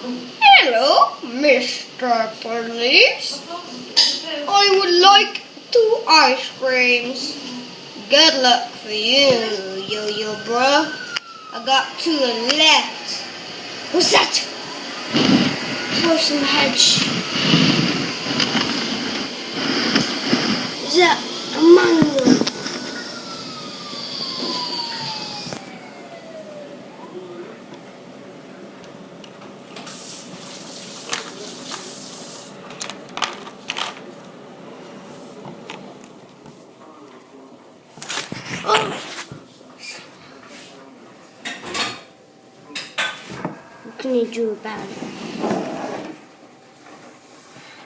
Hello, Mr. Police. I would like two ice creams. Good luck for you, yo-yo bro. I got two left. What's that? The hedge. Is that a man? What can you do about it?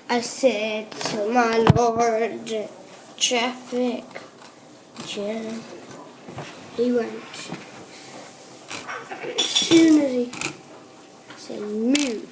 I said to my lord, traffic jam. He went. As soon as he said move,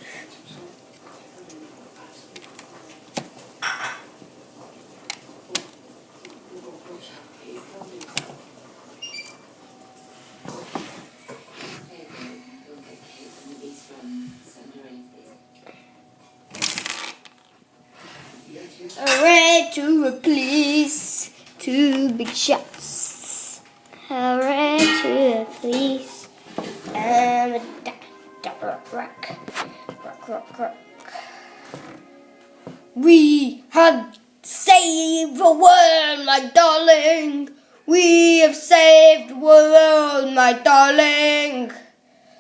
Hooray to a police, two big shots. Hooray to a police, da, rock, rock, rock, rock, rock. We have saved the world, my darling. We have saved the world, my darling.